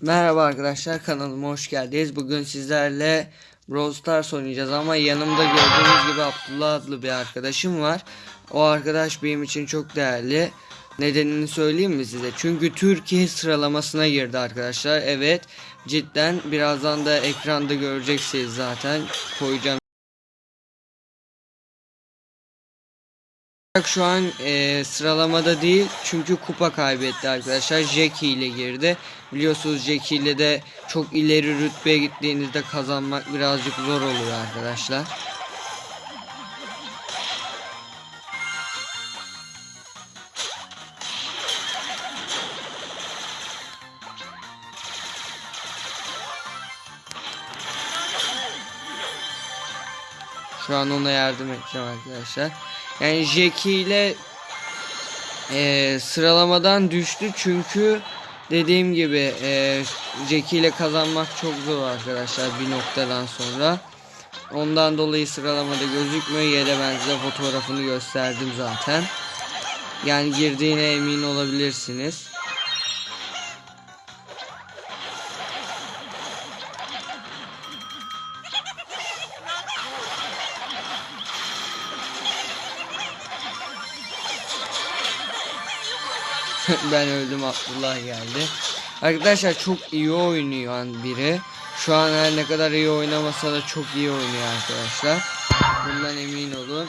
Merhaba arkadaşlar kanalıma hoş geldiniz. Bugün sizlerle Brawl Stars oynayacağız ama yanımda gördüğünüz gibi Abdullah adlı bir arkadaşım var. O arkadaş benim için çok değerli. Nedenini söyleyeyim mi size? Çünkü Türkiye sıralamasına girdi arkadaşlar. Evet cidden birazdan da ekranda göreceksiniz zaten. Koyacağım. Şu an e, sıralamada değil çünkü kupa kaybetti arkadaşlar. Jackie ile girdi. Biliyorsunuz Jackie ile de çok ileri rütbeye gittiğinizde kazanmak birazcık zor oluyor arkadaşlar. Şu an ona yardım edeceğim arkadaşlar. Yani Jackie ile e, sıralamadan düştü çünkü dediğim gibi e, Jackie ile kazanmak çok zor arkadaşlar bir noktadan sonra. Ondan dolayı sıralamada gözükmüyor. Yere ben size fotoğrafını gösterdim zaten. Yani girdiğine emin olabilirsiniz. ben öldüm Abdullah geldi. Arkadaşlar çok iyi oynuyor biri. Şu an her ne kadar iyi oynamasa da çok iyi oynuyor arkadaşlar. Bundan emin olun.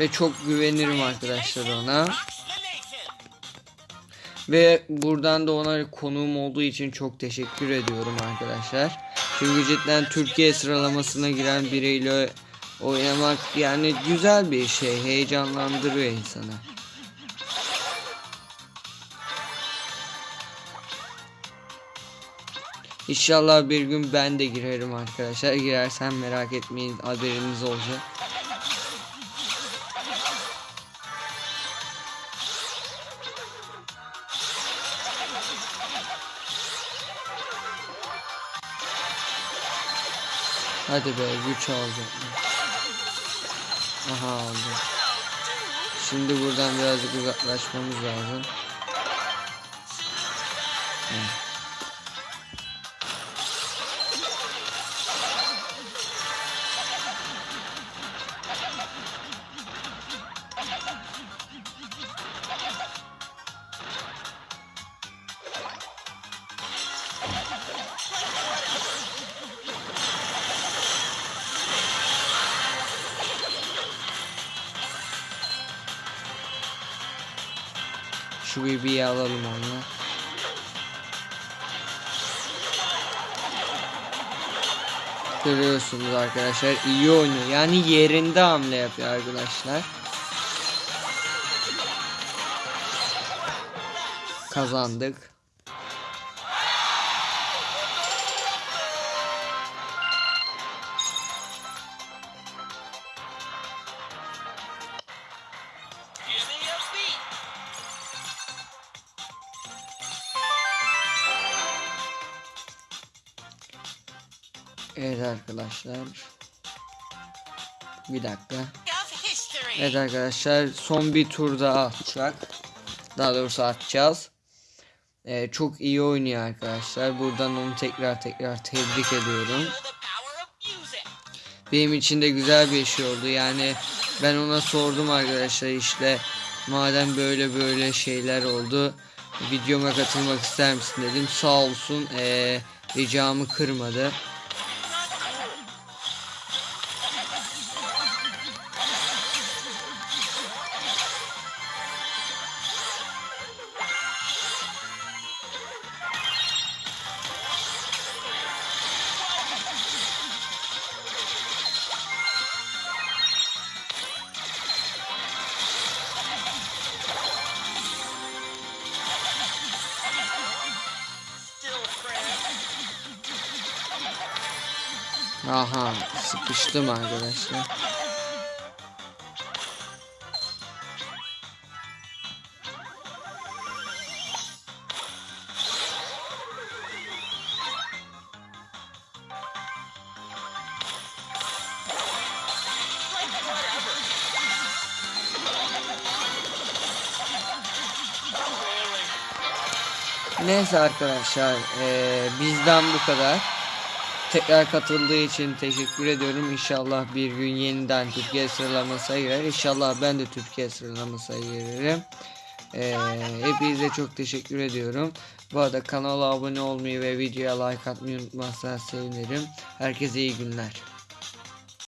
Ve çok güvenirim arkadaşlar ona. Ve buradan da ona konuğum olduğu için çok teşekkür ediyorum arkadaşlar. Çünkü cidden Türkiye sıralamasına giren biriyle oynamak yani güzel bir şey. Heyecanlandırıyor insanı. İnşallah bir gün ben de girerim arkadaşlar. Girersem merak etmeyin haberiniz olacak. Hadi be güç aldı. Aha aldı. Şimdi buradan birazcık uzaklaşmamız lazım. Hı. Şu BB'yi alalım onunla. Görüyorsunuz arkadaşlar iyi oynuyor. Yani yerinde hamle yapıyor arkadaşlar. Kazandık. Evet arkadaşlar. Bir dakika. Evet arkadaşlar son bir tur daha atacak. Daha doğrusu atacağız. Ee, çok iyi oynuyor arkadaşlar. Buradan onu tekrar tekrar tebrik ediyorum. Benim için de güzel bir şey oldu. Yani ben ona sordum arkadaşlar işte madem böyle böyle şeyler oldu videoma katılmak ister misin dedim. Sağ olsun ee, ricamı kırmadı. Aha sıkıştım arkadaşlar. Neyse arkadaşlar ee, bizden bu kadar. Tekrar katıldığı için teşekkür ediyorum. İnşallah bir gün yeniden Türkiye sıralamasına girer. İnşallah ben de Türkiye sıralamasına girerim. Eee hepinize çok teşekkür ediyorum. Bu arada kanala abone olmayı ve videoya like atmayı unutmazsanız sevinirim. Herkese iyi günler.